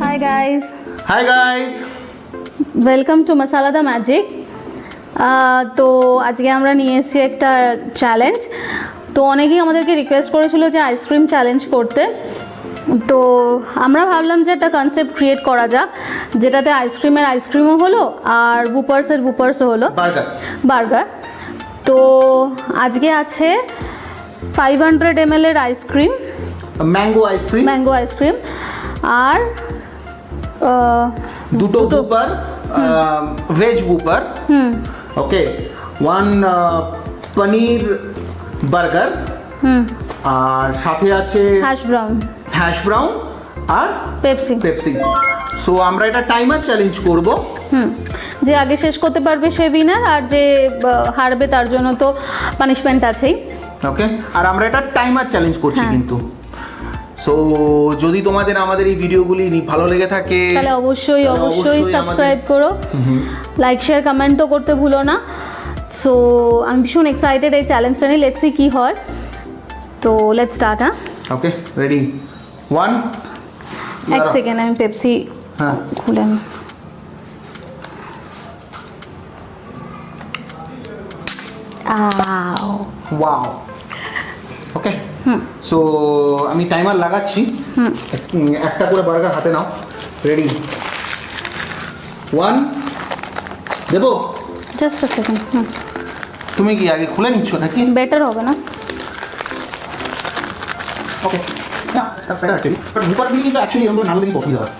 Hi guys hi guys welcome to Masala the magic তো আজকে আমরা নিয়ে এসেছি একটা চ্যালেঞ্জ তো অনেকেই আমাদেরকে রিকোয়েস্ট করেছিল যে আইসক্রিম চ্যালেঞ্জ করতে। তো আমরা ভাবলাম যে একটা কনসেপ্ট ক্রিয়েট করা যাক যেটাতে আইসক্রিমের আইসক্রিমও হলো আর বুপার্সের বুপার্সও হলো বার্গার বার্গার তো আজকে আছে ফাইভ হান্ড্রেড এম এর ice cream mango ice cream mango ice cream আর দুটো whopper veg whopper hmm. Okay one paneer burger hmm. আর সাথে আছে হ্যাশ ব্রাউন হ্যাশ ব্রাউন আর পেপসি পেপসি সো আমরা এটা টাইমার চ্যালেঞ্জ করব। হুম। যে আগে শেষ করতে পারবে সে উইনার আর যে হারবে তার জন্য তো পানিশমেন্ট আছেই। ওকে আর আমরা এটা টাইমার চ্যালেঞ্জ করছি হ্যাঁ। কিন্তু। সো যদি তোমাদের আমাদের এই ভিডিওগুলি ভালো লেগে থাকে তাহলে অবশ্যই অবশ্যই সাবস্ক্রাইব করো। লাইক শেয়ার কমেন্টও করতে ভুলো না। সো আমি ভীষণ এক্সাইটেড এই চ্যালেঞ্জটা নিয়ে। লেটসি কী হয়। তো লেটস স্টার্ট হ্যাঁ ওকে রেডি ওয়ান এক সেকেন্ড আমি পেপসি হ্যাঁ। খুলে নিই। ওয়াও ওকে সো আমি টাইমার লাগাচ্ছি। একটা করে বার্গার হাতে নাও। রেডি ওয়ান দেবো? জাস্ট সেকেন্ড তুমি কি আগে খুলে নিচ্ছ নাকি? বেটার হবে না। ওকে না বেটার অ্যাকচুয়ালি বাট বুকারগুলি কিন্তু অ্যাকচুয়ালি না হলে অসুবিধা হয়.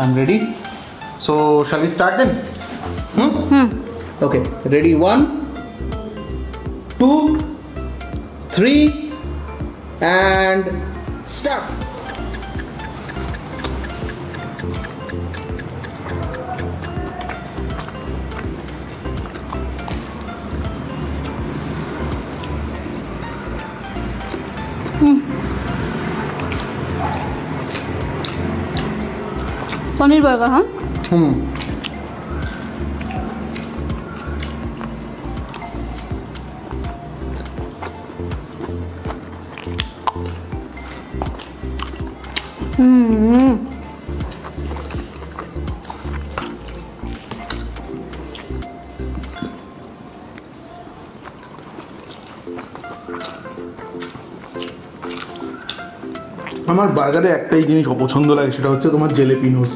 I'm ready. So shall we start then? Hmm? Okay. Ready? One, two, three, and start. Paneer burger হ্যাঁ Hmm. হুম আমার বার্গারে একটাই জিনিস অপছন্দ লাগে সেটা হচ্ছে তোমার জেলেপিনোস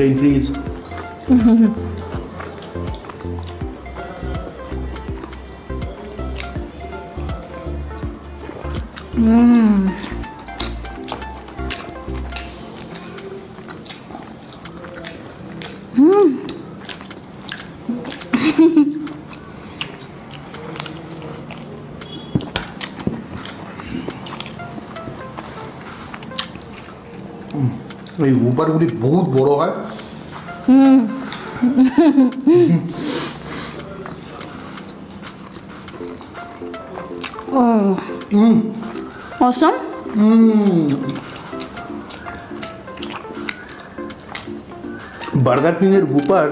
ব্রেন ফ্রিজ এই উপারগুলি বহুত বড় হয়। Awesome burger কিংয়ের whopper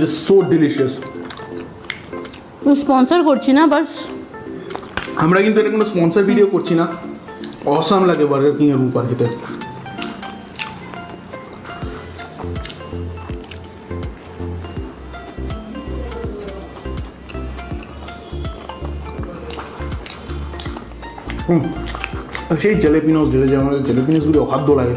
just so delicious sponsor করছি না বাস আমরা কিন্তু এটা কোনো স্পন্সর ভিডিও করছি না। অসাম লাগে বার্গার কিংয়ের উপার খেতে। সেই জেলেপিনোস ঢেলে যায় আমাদের জেলেপিনোসগুলি অখাদ্য লাগে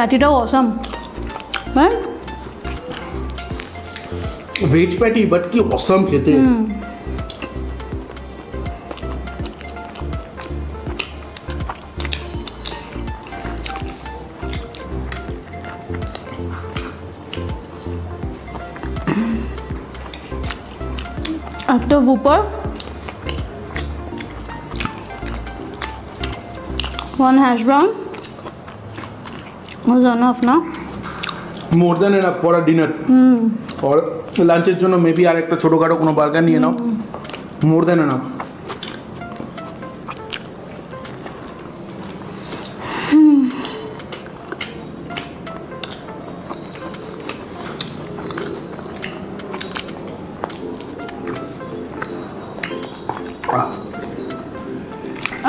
প্যাটিটাও অসাম হ্যাঁ ভেজ প্যাটি বাট কি অসাম খেতে একটা whopper one hash brown was enough না more then enough for a dinner আর লাঞ্চের জন্য মেবি আর একটা ছোটোখাটো কোনো বার্গার নিয়ে নাও more then enough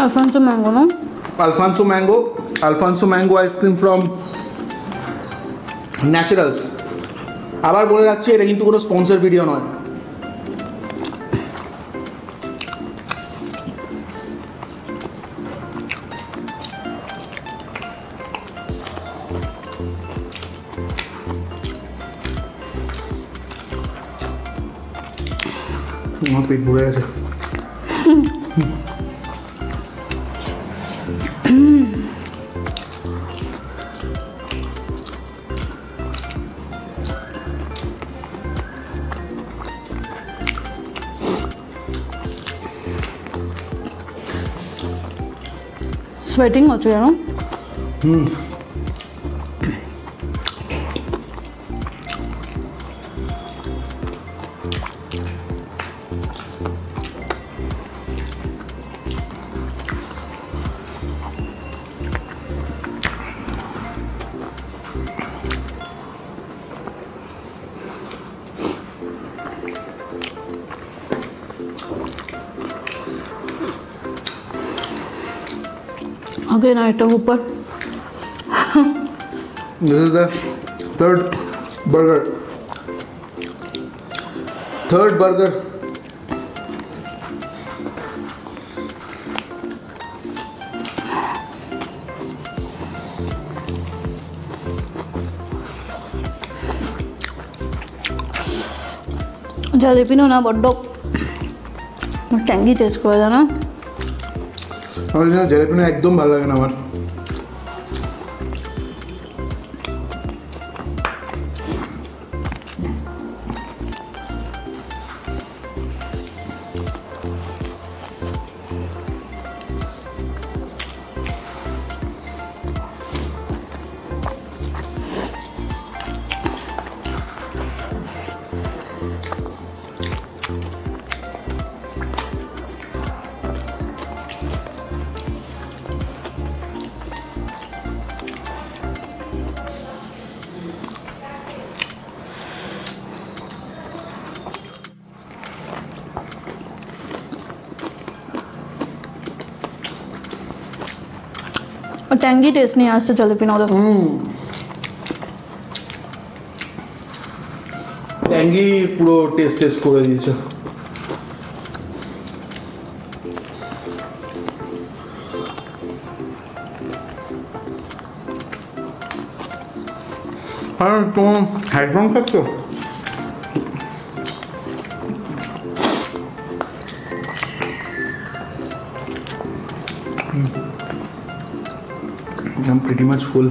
Alfonso mango no? Alphonso mango Alphonso mango ice cream from Naturals আবার বলে রাখছি এটা কিন্তু কোনো স্পন্সর ভিডিও নয়। আমার পেট ভরে গেছে। स्वेटिंग हो चुके हैं again একটা উপর This is the third burger. Third burger. জালিপিনো না বড্ড ট্যাঙ্গি টেস্ট করে জন্য জেলাপিনো একদম ভালো লাগে না আমার। ট্যাঙ্গি টেস্ট নিয়ে আসছে জালিপিনো ওদের ট্যাঙ্গি পুরো টেস্ট টেস্ট করে দিয়েছে আর তোমার হ্যাডফোন থাকতো I'm pretty much full.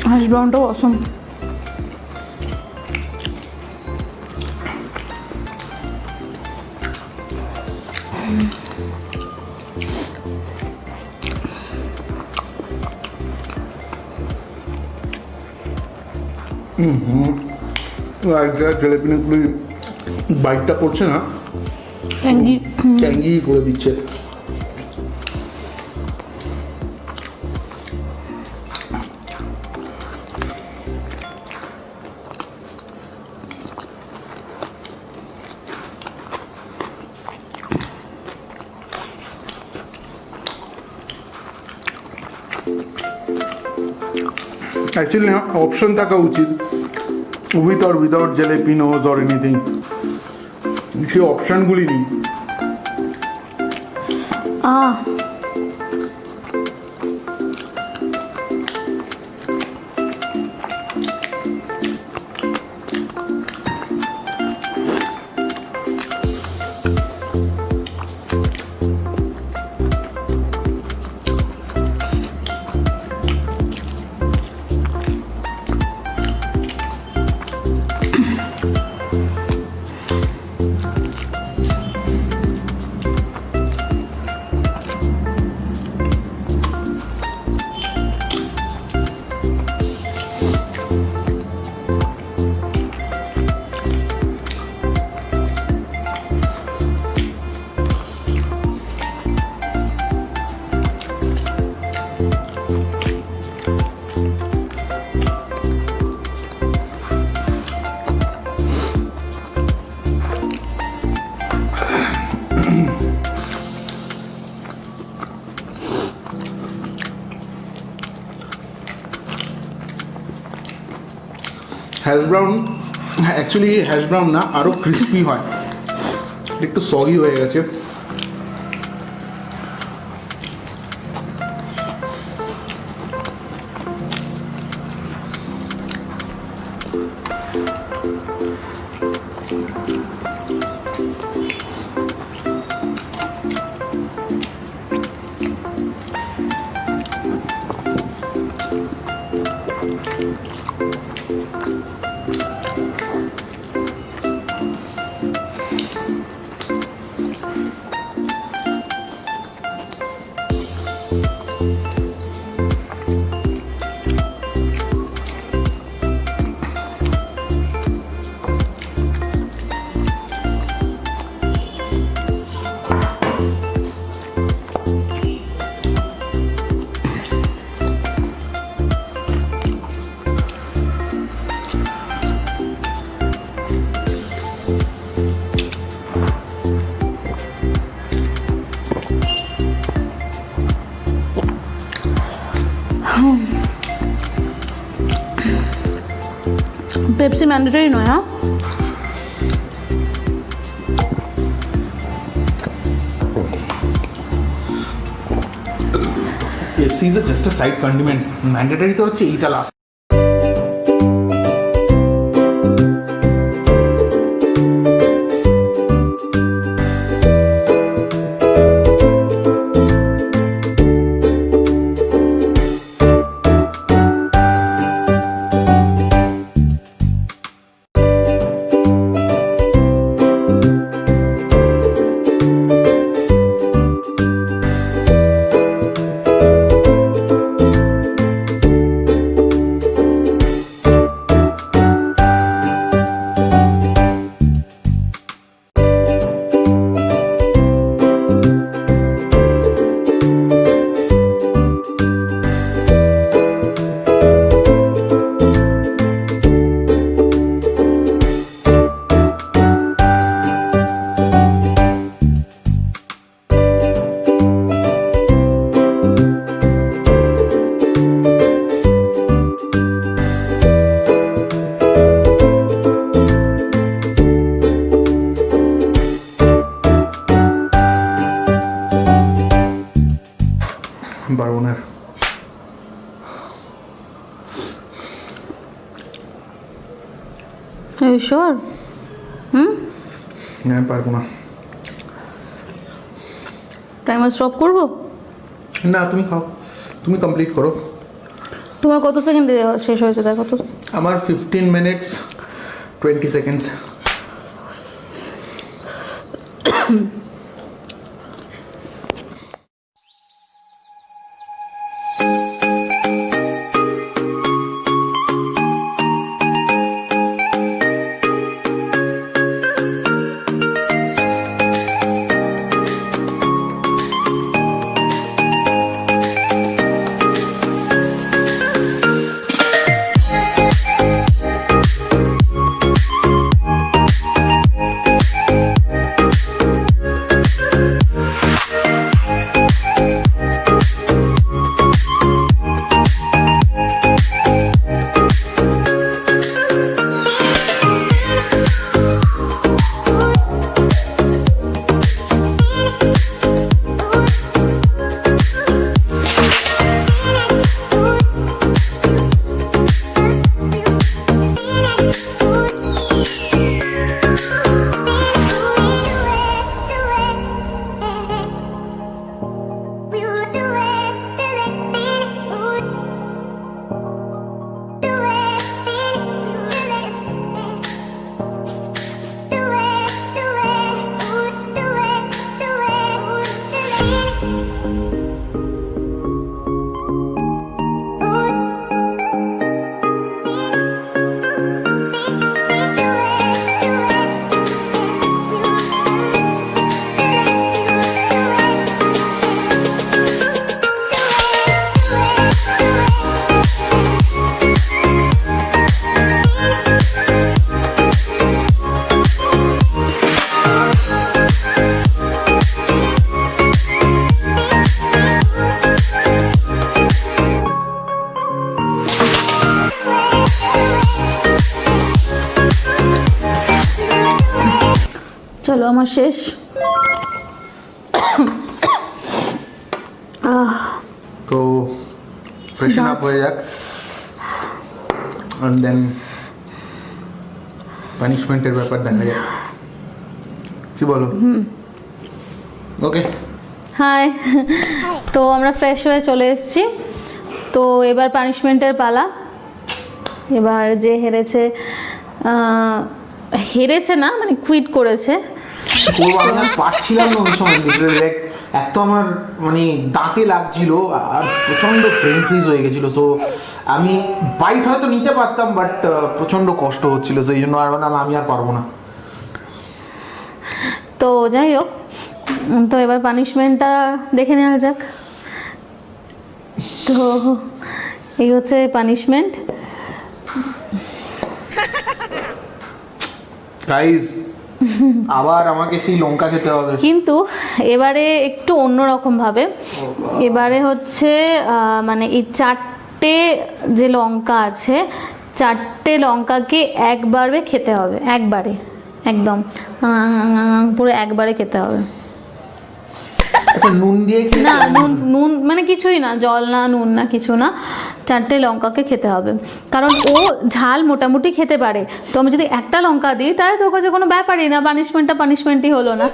Hash brown dough awesome. জেলেপিনগুলি বাইকটা করছে না ট্যাঙ্গি। ট্যাঙ্গি করে দিচ্ছে। অ্যাকচুয়ালি অপশন থাকা উচিত। With or without jalapenos or anything সেই অপশানগুলি নেই। আহ। Hash brown actually hash brown না আরও ক্রিস্পি হয়। একটু সগি হয়ে গেছে। পেপসি ম্যান্ডেটরি নয় হ্যাঁ Pepsi is just a side condiment mandatory তো হচ্ছে এইটা লাস্ট টাইমার স্টপ করব? না তুমি খাও। তুমি কমপ্লিট করো। তোমার কত সেকেন্ডে শেষ হয়েছে? দেখো তো। আমার ফিফটিন মিনিটস টোয়েন্টি সেকেন্ডস আমার শেষ। তো ফ্রেশন আপ হয়ে যাক। অ্যান্ড দেন পানিশমেন্টের ব্যাপার দেখা যাক। কি বলো? ওকে হাই তো আমরা ফ্রেশ হয়ে চলে এসেছি। তো এবার পানিশমেন্টের পালা। এবার যে হেরেছে হেরেছে না মানে কুইট করেছে। করব আমি আর পারছিলাম না ওই সময় লাইক এক তো আমার মানে দাঁতে লাগছিল আর প্রচণ্ড ব্রেন ফ্রিজ হয়ে গেছিল। সো আমি বাইট হয়তো নিতে পারতাম বাট প্রচণ্ড কষ্ট হচ্ছিল। সেই জন্য আর বললাম আমি আর পারব না। তো যাই হোক তো এবার পানিশমেন্টটা দেখে নেওয়া যাক। তো এই হচ্ছে পানিশমেন্ট গাইজ আবার আমাকে সেই লঙ্কা খেতে হবে। কিন্তু এবারে একটু অন্যরকম ভাবে। এবারে হচ্ছে মানে এই চারটে যে লঙ্কা আছে চারটে লঙ্কাকে একবারে খেতে হবে। একবারে একদম। পুরো একবারে খেতে হবে। আচ্ছা নুন দিয়ে খেলে না নুন নুন মানে কিছুই না জল না নুন না কিছু না চারটে লঙ্কাকে খেতে হবে। কারণ ও ঝাল মোটামুটি খেতে পারে। তো আমি যদি একটা লঙ্কা দিই তাহলে তো কাছে কোনো ব্যাপারই না পানিশমেন্টটা পানিশমেন্টই হলো না।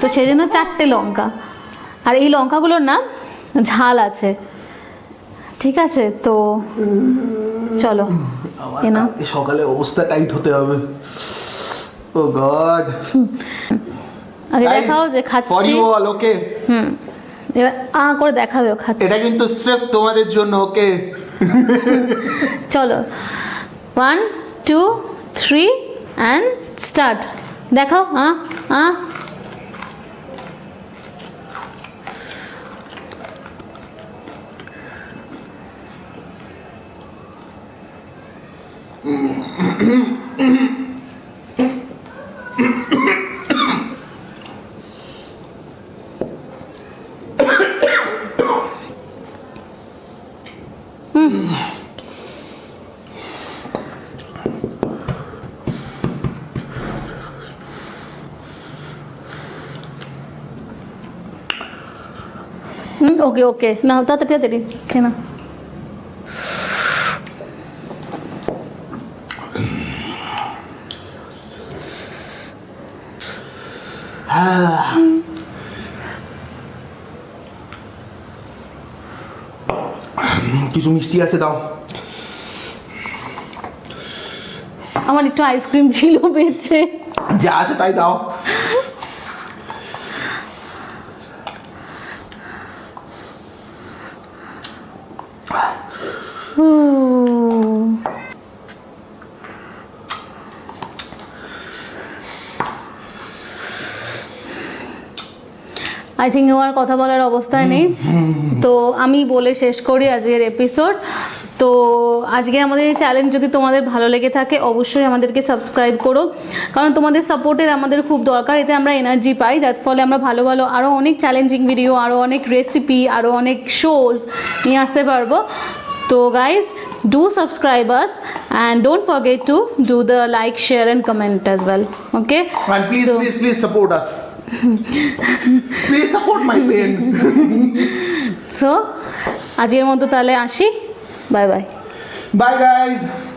তো সেই জন্য চারটে লঙ্কা। আর এই লঙ্কাগুলোর না ঝাল আছে। ঠিক আছে তো চলো। সকালে অবস্থা টাইট হতে হবে। Oh god. আগে দেখাও যে ফর খাচ্ছি। You all okay hmm. এবার আ করে দেখাবে খাচ্ছে। এটা কিন্তু স্রেফ তোমাদের জন্য ওকে চলো। One two three and start দেখাও হ্যাঁ হ্যাঁ ওকে ওকে। 오케이 나 따뜻해 드리 괜찮아 না কিছু মিষ্টি আছে দাও। আমার একটু আইসক্রিম ছিল বেঁচে। যা আছে তাই দাও। আই থিঙ্ক আমার কথা বলার অবস্থায় নেই। তো আমি বলে শেষ করি আজকের এপিসোড তো আজকে আমাদের এই চ্যালেঞ্জ যদি তোমাদের ভালো লেগে থাকে অবশ্যই আমাদেরকে সাবস্ক্রাইব করো। কারণ তোমাদের সাপোর্টের আমাদের খুব দরকার এতে আমরা এনার্জি পাই। যার ফলে আমরা ভালো ভালো আরও অনেক চ্যালেঞ্জিং ভিডিও আরও অনেক রেসিপি আরও অনেক শোজ নিয়ে আসতে পারব। তো guys do subscribe us and don't forget to do the like share and comment as well okay And please, please, please support us. Please support my pain. so, আজকের মতো তাহলে আসি বাই বাই Bye, guys.